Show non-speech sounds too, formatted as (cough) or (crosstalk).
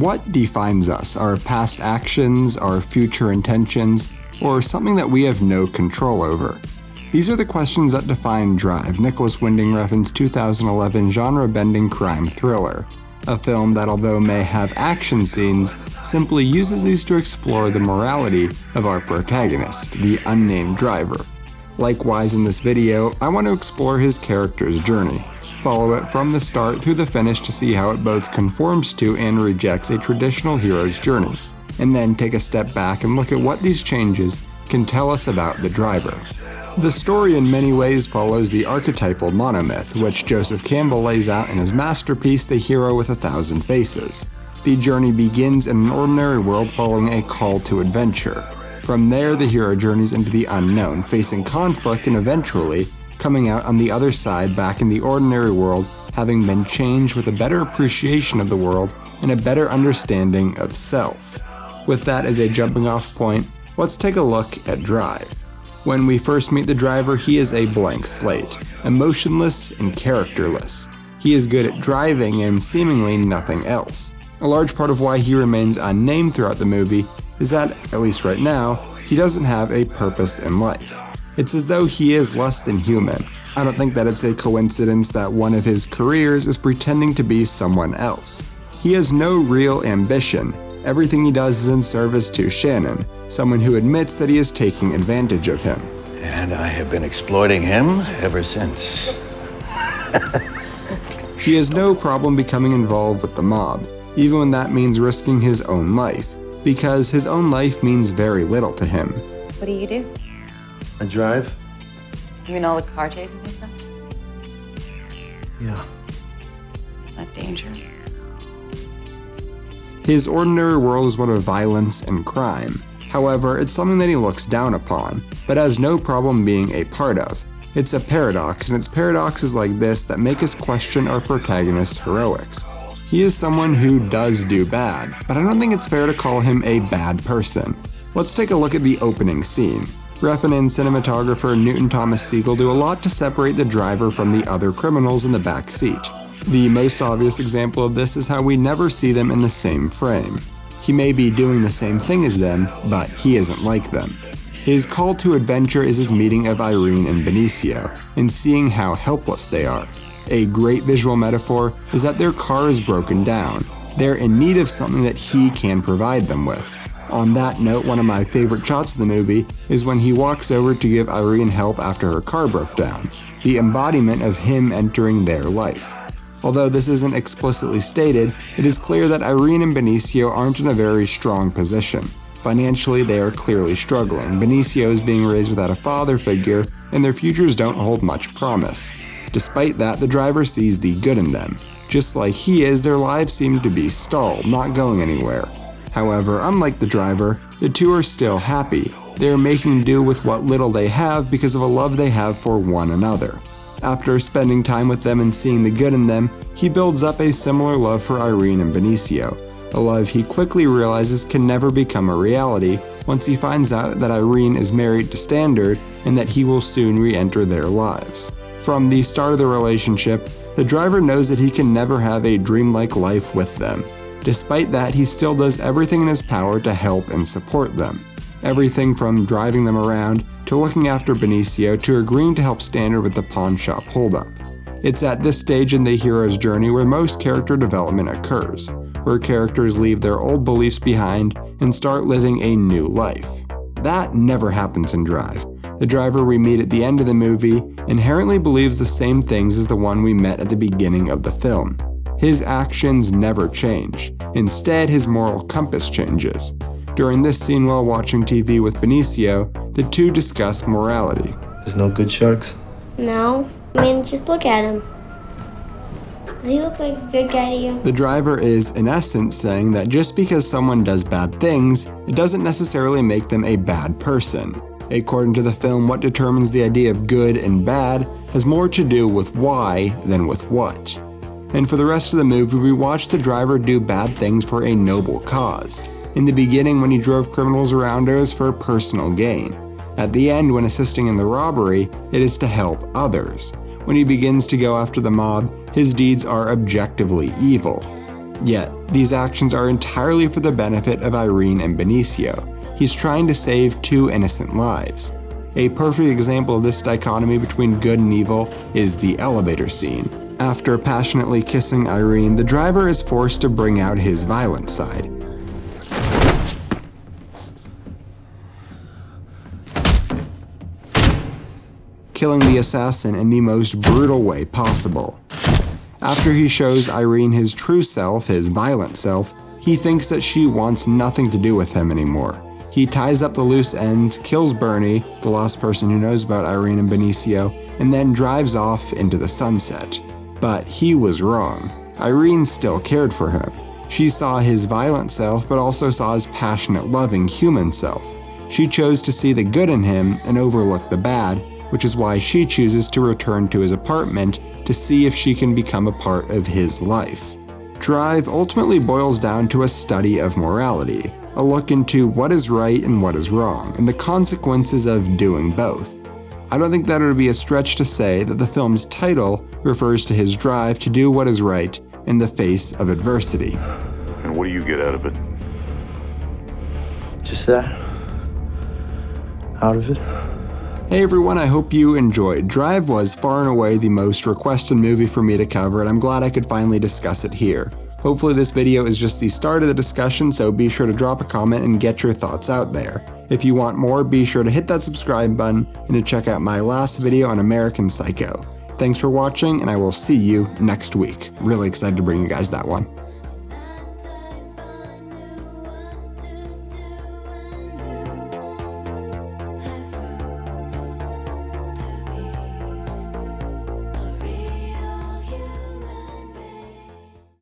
what defines us? Our past actions, our future intentions, or something that we have no control over? These are the questions that define Drive, Nicholas Winding Refn's 2011 genre-bending crime thriller, a film that although may have action scenes, simply uses these to explore the morality of our protagonist, the unnamed driver. Likewise in this video, I want to explore his character's journey, follow it from the start through the finish to see how it both conforms to and rejects a traditional hero's journey, and then take a step back and look at what these changes can tell us about the driver. The story in many ways follows the archetypal monomyth, which Joseph Campbell lays out in his masterpiece The Hero with a Thousand Faces. The journey begins in an ordinary world following a call to adventure. From there, the hero journeys into the unknown, facing conflict and eventually coming out on the other side back in the ordinary world, having been changed with a better appreciation of the world and a better understanding of self. With that as a jumping off point, let's take a look at Drive. When we first meet the driver, he is a blank slate, emotionless and characterless. He is good at driving and seemingly nothing else. A large part of why he remains unnamed throughout the movie is that, at least right now, he doesn't have a purpose in life. It's as though he is less than human. I don't think that it's a coincidence that one of his careers is pretending to be someone else. He has no real ambition. Everything he does is in service to Shannon, someone who admits that he is taking advantage of him. And I have been exploiting him ever since. (laughs) he has no problem becoming involved with the mob, even when that means risking his own life, because his own life means very little to him. What do you do? I drive. You mean all the car chases and stuff? Yeah. Is that dangerous? His ordinary world is one of violence and crime, However, it's something that he looks down upon, but has no problem being a part of. It's a paradox, and it's paradoxes like this that make us question our protagonist's heroics. He is someone who does do bad, but I don't think it's fair to call him a bad person. Let's take a look at the opening scene. Refn and cinematographer Newton Thomas Sigel do a lot to separate the driver from the other criminals in the back seat. The most obvious example of this is how we never see them in the same frame. He may be doing the same thing as them, but he isn't like them. His call to adventure is his meeting of Irene and Benicio, and seeing how helpless they are. A great visual metaphor is that their car is broken down. They're in need of something that he can provide them with. On that note, one of my favorite shots of the movie is when he walks over to give Irene help after her car broke down, the embodiment of him entering their life. Although this isn't explicitly stated, it is clear that Irene and Benicio aren't in a very strong position. Financially, they are clearly struggling. Benicio is being raised without a father figure, and their futures don't hold much promise. Despite that, the driver sees the good in them. Just like he is, their lives seem to be stalled, not going anywhere. However, unlike the driver, the two are still happy. They are making do with what little they have because of a love they have for one another. After spending time with them and seeing the good in them, he builds up a similar love for Irene and Benicio, a love he quickly realizes can never become a reality once he finds out that Irene is married to Standard and that he will soon re-enter their lives. From the start of the relationship, the driver knows that he can never have a dreamlike life with them. Despite that, he still does everything in his power to help and support them. Everything from driving them around to looking after Benicio to agreeing to help Standard with the pawn shop holdup. It's at this stage in the hero's journey where most character development occurs, where characters leave their old beliefs behind and start living a new life. That never happens in Drive. The driver we meet at the end of the movie inherently believes the same things as the one we met at the beginning of the film. His actions never change. Instead, his moral compass changes. During this scene while watching TV with Benicio, the two discuss morality. There's no good sharks? No. I mean, just look at him. Does he look like a good guy to you? The driver is, in essence, saying that just because someone does bad things, it doesn't necessarily make them a bad person. According to the film, what determines the idea of good and bad has more to do with why than with what. And for the rest of the movie, we watch the driver do bad things for a noble cause. In the beginning, when he drove criminals around, it was for personal gain. At the end, when assisting in the robbery, it is to help others. When he begins to go after the mob, his deeds are objectively evil. Yet, These actions are entirely for the benefit of Irene and Benicio. He's trying to save two innocent lives. A perfect example of this dichotomy between good and evil is the elevator scene. After passionately kissing Irene, the driver is forced to bring out his violent side. killing the assassin in the most brutal way possible. After he shows Irene his true self, his violent self, he thinks that she wants nothing to do with him anymore. He ties up the loose ends, kills Bernie, the last person who knows about Irene and Benicio, and then drives off into the sunset. But he was wrong. Irene still cared for him. She saw his violent self, but also saw his passionate, loving human self. She chose to see the good in him and overlook the bad, which is why she chooses to return to his apartment to see if she can become a part of his life. Drive ultimately boils down to a study of morality, a look into what is right and what is wrong, and the consequences of doing both. I don't think that it would be a stretch to say that the film's title refers to his drive to do what is right in the face of adversity. And what do you get out of it? Just that. Out of it. Hey everyone, I hope you enjoyed. Drive was far and away the most requested movie for me to cover, and I'm glad I could finally discuss it here. Hopefully this video is just the start of the discussion, so be sure to drop a comment and get your thoughts out there. If you want more, be sure to hit that subscribe button and to check out my last video on American Psycho. Thanks for watching, and I will see you next week. Really excited to bring you guys that one.